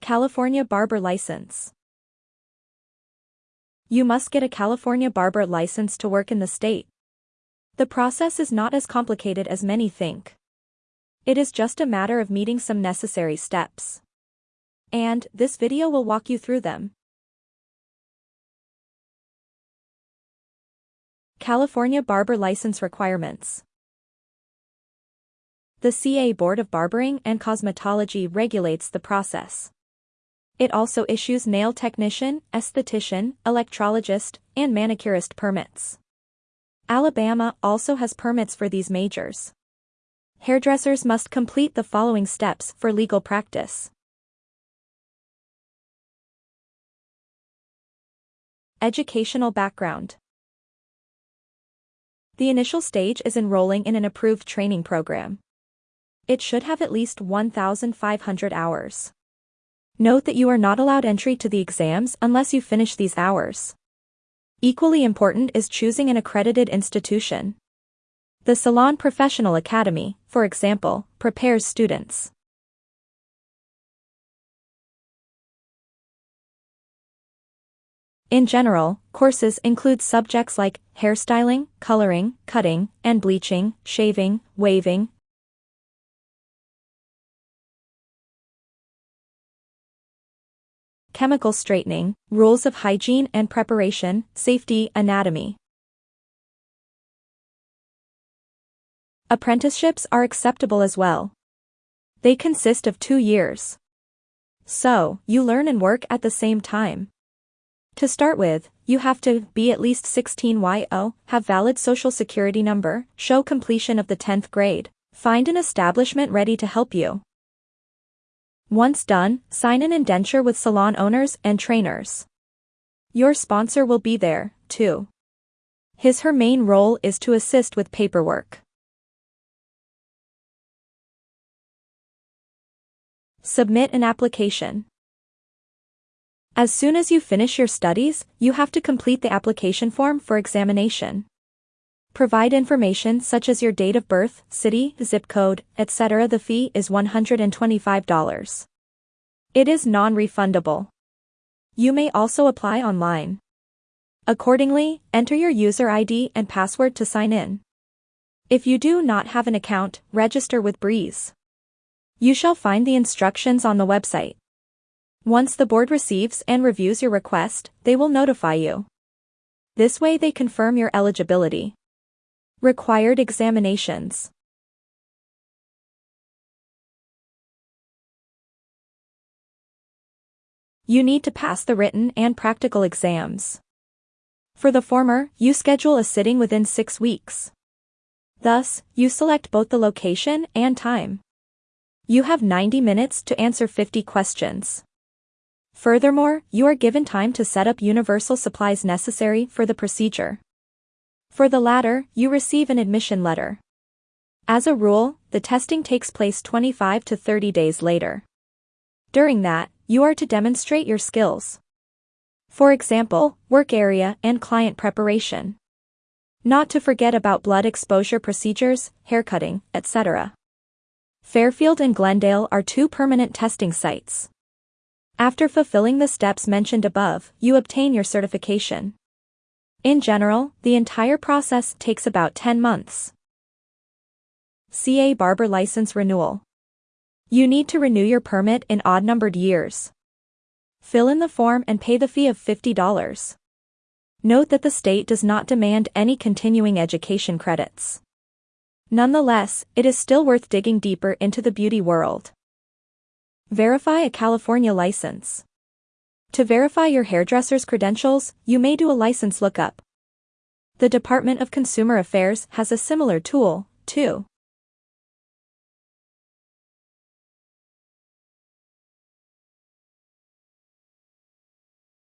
California Barber License You must get a California barber license to work in the state. The process is not as complicated as many think. It is just a matter of meeting some necessary steps. And, this video will walk you through them. California Barber License Requirements The CA Board of Barbering and Cosmetology regulates the process. It also issues nail technician, esthetician, electrologist, and manicurist permits. Alabama also has permits for these majors. Hairdressers must complete the following steps for legal practice. Educational background the initial stage is enrolling in an approved training program. It should have at least 1,500 hours. Note that you are not allowed entry to the exams unless you finish these hours. Equally important is choosing an accredited institution. The Salon Professional Academy, for example, prepares students. In general, courses include subjects like hairstyling, coloring, cutting, and bleaching, shaving, waving, chemical straightening, rules of hygiene and preparation, safety, anatomy. Apprenticeships are acceptable as well. They consist of two years. So, you learn and work at the same time. To start with, you have to be at least 16 YO, have valid social security number, show completion of the 10th grade, find an establishment ready to help you. Once done, sign an indenture with salon owners and trainers. Your sponsor will be there, too. His her main role is to assist with paperwork. Submit an application. As soon as you finish your studies, you have to complete the application form for examination. Provide information such as your date of birth, city, zip code, etc. The fee is $125. It is non-refundable. You may also apply online. Accordingly, enter your user ID and password to sign in. If you do not have an account, register with Breeze. You shall find the instructions on the website. Once the board receives and reviews your request, they will notify you. This way they confirm your eligibility. Required examinations. You need to pass the written and practical exams. For the former, you schedule a sitting within six weeks. Thus, you select both the location and time. You have 90 minutes to answer 50 questions. Furthermore, you are given time to set up universal supplies necessary for the procedure. For the latter, you receive an admission letter. As a rule, the testing takes place 25 to 30 days later. During that, you are to demonstrate your skills. For example, work area and client preparation. Not to forget about blood exposure procedures, haircutting, etc. Fairfield and Glendale are two permanent testing sites. After fulfilling the steps mentioned above, you obtain your certification. In general, the entire process takes about 10 months. CA Barber License Renewal. You need to renew your permit in odd-numbered years. Fill in the form and pay the fee of $50. Note that the state does not demand any continuing education credits. Nonetheless, it is still worth digging deeper into the beauty world. Verify a California license. To verify your hairdresser's credentials, you may do a license lookup. The Department of Consumer Affairs has a similar tool, too.